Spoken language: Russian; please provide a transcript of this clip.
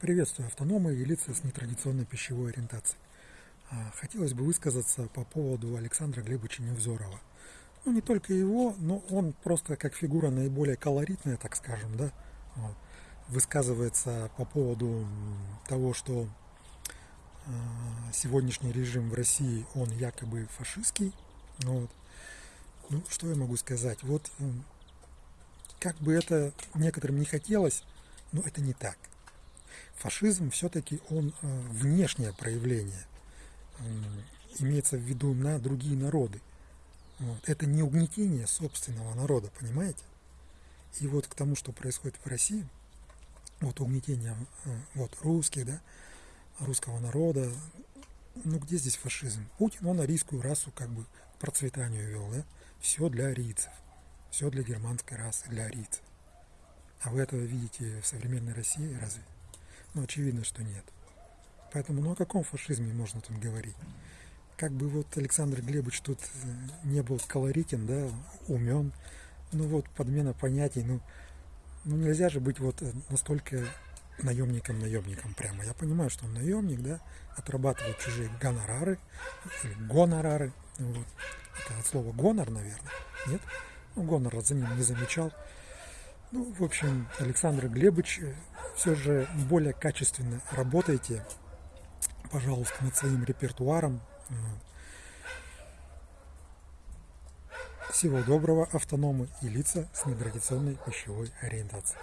Приветствую автономы и лица с нетрадиционной пищевой ориентацией. А, хотелось бы высказаться по поводу Александра Глебовича Невзорова. Ну, не только его, но он просто как фигура наиболее колоритная, так скажем, да, высказывается по поводу того, что э, сегодняшний режим в России, он якобы фашистский. Вот. Ну, что я могу сказать? Вот как бы это некоторым не хотелось, но это не так. Фашизм все-таки он э, внешнее проявление, имеется в виду на другие народы. Вот. Это не угнетение собственного народа, понимаете? И вот к тому, что происходит в России, вот угнетение э, вот, русских, да, русского народа, ну где здесь фашизм? Путин, он арийскую расу как бы к процветанию вел, да? Все для арийцев, все для германской расы, для арийцев. А вы этого видите в современной России разве? Ну, очевидно, что нет. Поэтому, ну о каком фашизме можно тут говорить? Как бы вот Александр Глебович тут э, не был колоритен, да, умен, ну вот подмена понятий, ну, ну нельзя же быть вот э, настолько наемником-наемником прямо. Я понимаю, что он наемник, да, отрабатывает чужие гонорары или гонорары. Вот. Это от слова гонор, наверное. Нет? Ну, гонора за ним не замечал. Ну, в общем, Александр Глебович, э, все же более качественно работайте, пожалуйста, над своим репертуаром. Всего доброго, автономы и лица с нетрадиционной пищевой ориентацией.